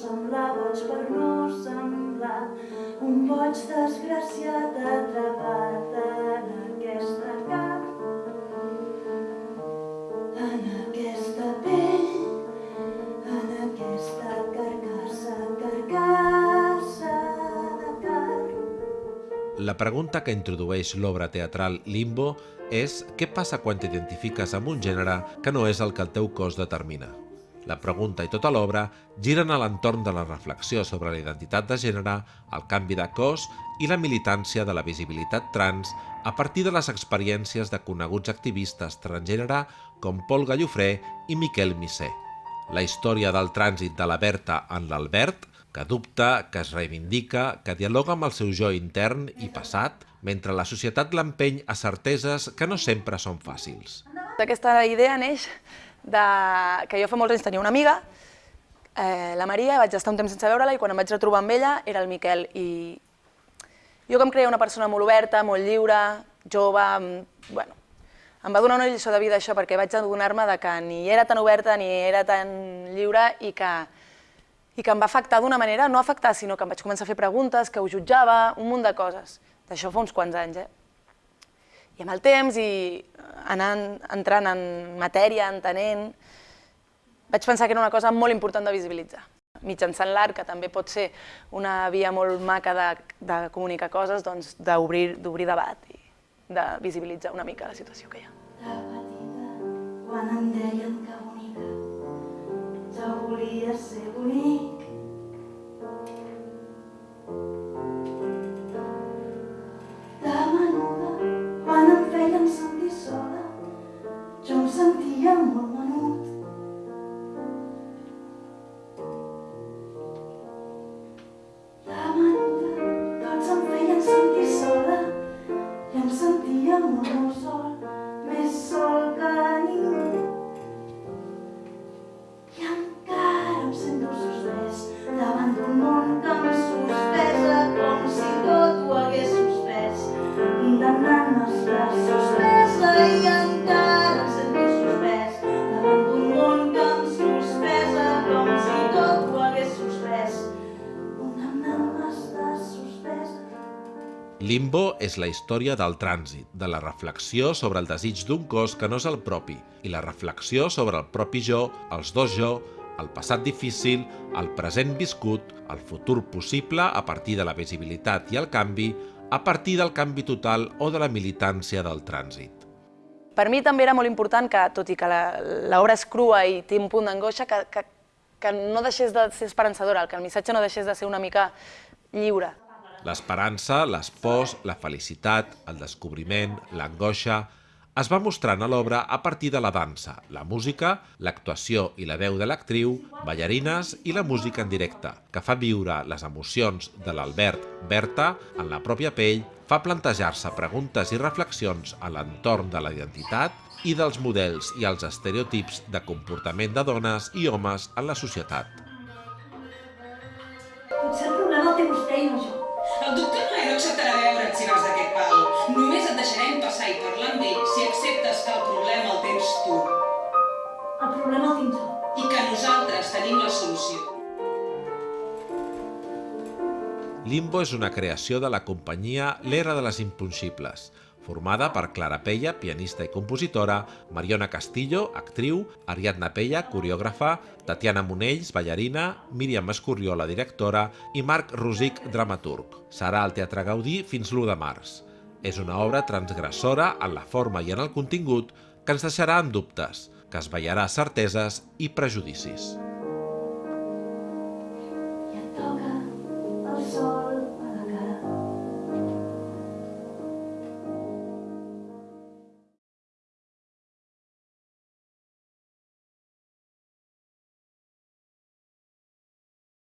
semblar boig, per no semblar un boig desgraciat atrapat La pregunta que introdueix l'obra teatral Limbo és què passa quan t'identifiques amb un gènere que no és el que el teu cos determina. La pregunta i tota l'obra giren a l'entorn de la reflexió sobre la identitat de gènere, el canvi de cos i la militància de la visibilitat trans a partir de les experiències de coneguts activistes transgènere com Pol Gallofré i Miquel Misser. La història del trànsit de la Berta en l'Albert, que dubta, que es reivindica, que dialoga amb el seu jo intern i passat, mentre la societat l'empeny a certeses que no sempre són fàcils. Aquesta idea neix de... que jo fa molts anys tenia una amiga, eh, la Maria, vaig estar un temps sense veure-la i quan em vaig retrobar amb ella era el Miquel i jo que em creia una persona molt oberta, molt lliure, jove, em- bueno, em va donar una lliçó de vida això perquè vaig adonar-me que ni era tan oberta ni era tan lliure i que, i que em va afectar d'una manera, no afectar, sinó que em vaig començar a fer preguntes, que ho jutjava, un munt de coses. D'això fa uns quants anys, eh? I amb el temps i anant, entrant en matèria, entenent, vaig pensar que era una cosa molt important de visibilitzar. Mitjançant l'art, que també pot ser una via molt maca de, de comunicar coses, doncs d'obrir debat i de visibilitzar una mica la situació que hi ha. De petita, quan em deien que volia ser bonic. Limbo és la història del trànsit, de la reflexió sobre el desig d'un cos que no és el propi i la reflexió sobre el propi jo, els dos jo, el passat difícil, el present viscut, el futur possible a partir de la visibilitat i el canvi, a partir del canvi total o de la militància del trànsit. Per mi també era molt important que, tot i que la- l'obra és crua i té un punt d'angoixa, que, que, que no deixés de ser esperançadora, que el missatge no deixés de ser una mica lliure. L'esperança, les pors, la felicitat, el descobriment, l'angoixa... Es va mostrant a l'obra a partir de la dansa, la música, l'actuació i la veu de l'actriu, ballarines i la música en directe, que fa viure les emocions de l'Albert Berta en la pròpia pell, fa plantejar-se preguntes i reflexions a l'entorn de la identitat i dels models i els estereotips de comportament de dones i homes en la societat. Potser el problema el té vostè i no jo. El doctor no acceptarà veure't si vas d'aquest pal. Només et deixarem Limbo és una creació de la companyia L'Era de les Impossibles, formada per Clara Pella, pianista i compositora, Mariona Castillo, actriu, Ariadna Pella, coreògrafa, Tatiana Monells, ballarina, Míriam Escorriola, directora i Marc Rosic, dramaturg. Serà al Teatre Gaudí fins l'1 de març. És una obra transgressora en la forma i en el contingut que ens deixarà en dubtes, que es veierà certeses i prejudicis.